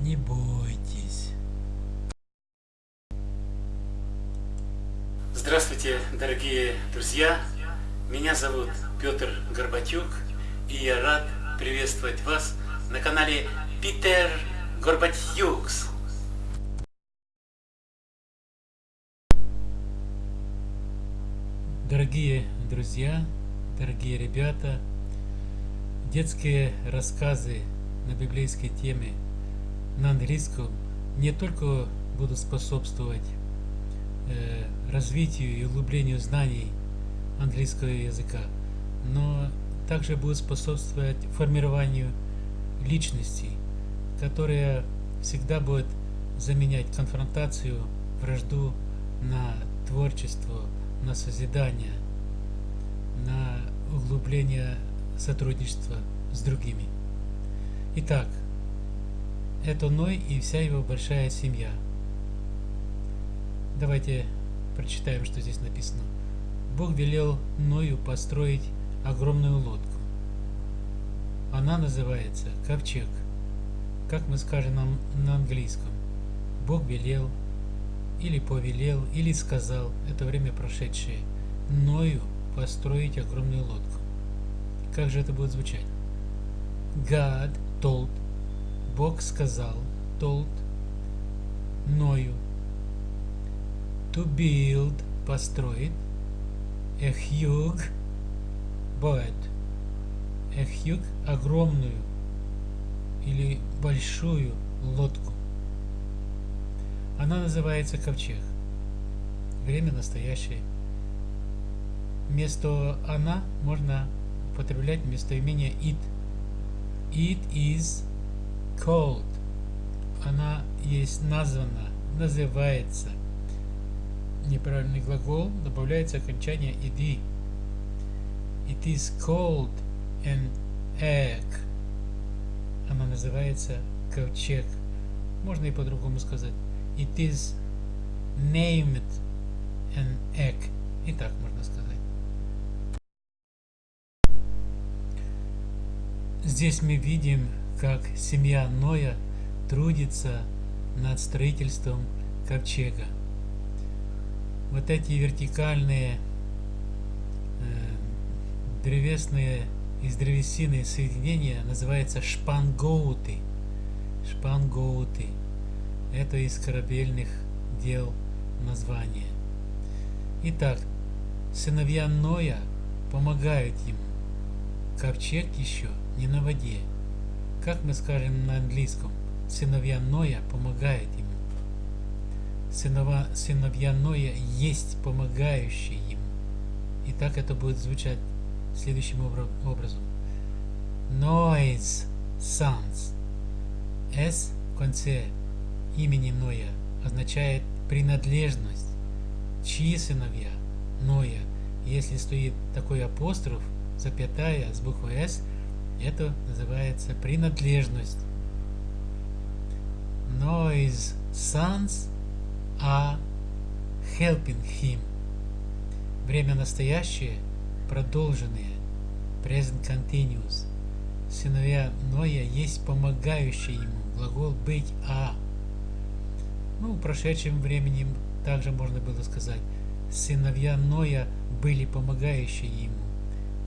Не бойтесь. Здравствуйте, дорогие друзья! Меня зовут Петр Горбатюк, и я рад приветствовать вас на канале Питер Горбатюкс. Дорогие друзья, дорогие ребята, детские рассказы на библейской теме на английском не только будут способствовать э, развитию и углублению знаний английского языка, но также будут способствовать формированию личностей, которая всегда будет заменять конфронтацию, вражду на творчество, на созидание, на углубление сотрудничества с другими. Итак, это Ной и вся его большая семья. Давайте прочитаем, что здесь написано. Бог велел Ною построить огромную лодку. Она называется ковчег. Как мы скажем нам на английском? Бог велел, или повелел, или сказал, это время прошедшее, Ною построить огромную лодку. Как же это будет звучать? God told, Бог сказал, told, Ною, to build, построить, a huge boat, a huge, огромную или большую лодку. Она называется ковчег. Время настоящее. Вместо она можно употреблять местоимение it. It is called. Она есть названа, называется. Неправильный глагол добавляется окончание иди. It is called an egg. Она называется ковчег. Можно и по-другому сказать. It is named an egg. И так можно сказать. Здесь мы видим, как семья Ноя трудится над строительством ковчега. Вот эти вертикальные э, древесные из древесины соединения называются шпангоуты. Шпангоуты. Это из корабельных дел название. Итак, сыновья Ноя помогают ему. Ковчег еще не на воде. Как мы скажем на английском, сыновья Ноя помогают ему. Сынова, сыновья Ноя есть помогающие ему. И так это будет звучать следующим образом. Noise sons. S в конце имени Ноя означает принадлежность. Чьи сыновья? Ноя. Если стоит такой апостроф, запятая с буквой S, это называется принадлежность. Noise sons are helping him. Время настоящее, продолженное, present continuous. Сыновья Ноя есть помогающие ему, глагол быть а. Ну, в прошедшем времени также можно было сказать, сыновья Ноя были помогающие ему.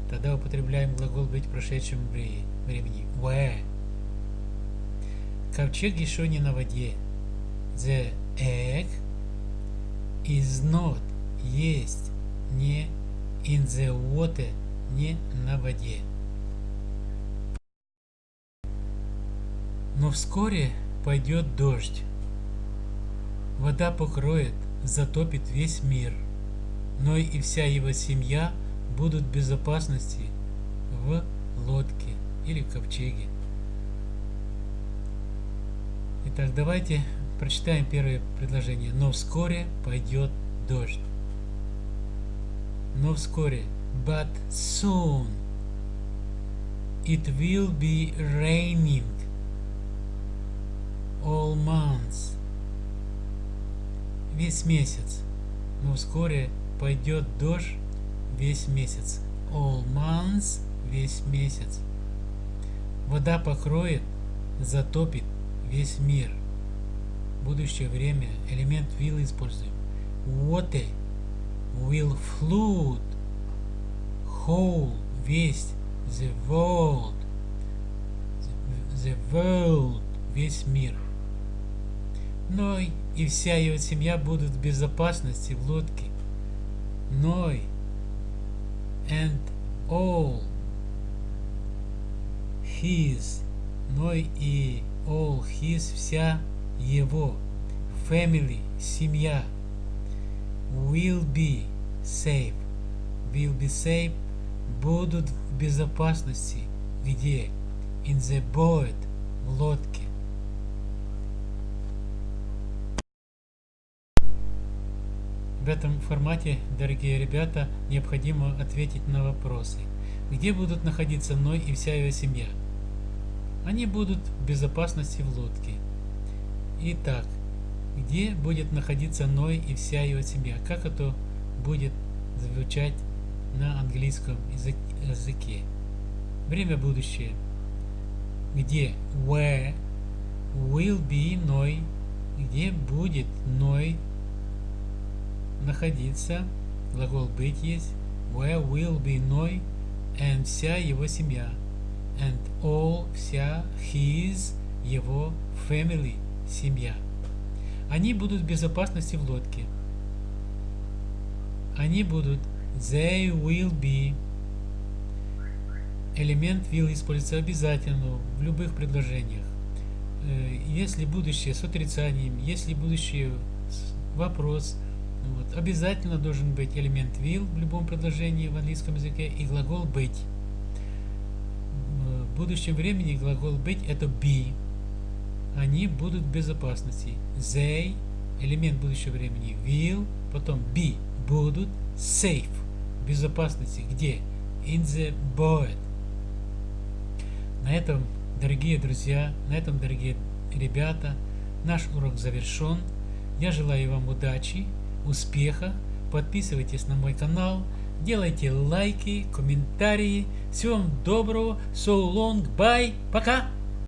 Тогда употребляем глагол быть в прошедшем времени. Where. Ковчег еще не на воде. The egg is not. Есть. Не in the water. Не на воде. Но вскоре пойдет дождь. Вода покроет, затопит весь мир. Но и вся его семья – будут в безопасности в лодке или ковчеге. Итак, давайте прочитаем первое предложение. Но вскоре пойдет дождь. Но вскоре. But soon it will be raining all months. Весь месяц. Но вскоре пойдет дождь весь месяц. All months – весь месяц. Вода покроет, затопит весь мир. Будущее время элемент will используем. Water will flood whole, весь, the world, the world, весь мир. Ной и вся его семья будут в безопасности в лодке. Ной and all his, Ной и all his, вся его, family, семья, will be safe, will be safe, будут в безопасности, где? In the boat, в лодке. В этом формате, дорогие ребята, необходимо ответить на вопросы. Где будут находиться Ной и вся его семья? Они будут в безопасности в лодке. Итак, где будет находиться Ной и вся его семья? Как это будет звучать на английском языке? Время будущее. Где? Where will be Ной? Где будет Ной находиться? Глагол быть есть. Where will be Ной and вся его семья. And all вся his его family семья. Они будут в безопасности в лодке. Они будут they will be элемент will используется обязательно в любых предложениях. Э, если будущее с отрицанием, если будущее вопрос, вот, обязательно должен быть элемент will в любом предложении в английском языке и глагол быть. В будущем времени глагол быть это be. Они будут в безопасности. They, элемент будущего времени, will, потом be, будут, safe, безопасности. Где? In the boat. На этом, дорогие друзья, на этом, дорогие ребята, наш урок завершен. Я желаю вам удачи успеха. Подписывайтесь на мой канал, делайте лайки, комментарии. Всего вам доброго. So long, bye, пока.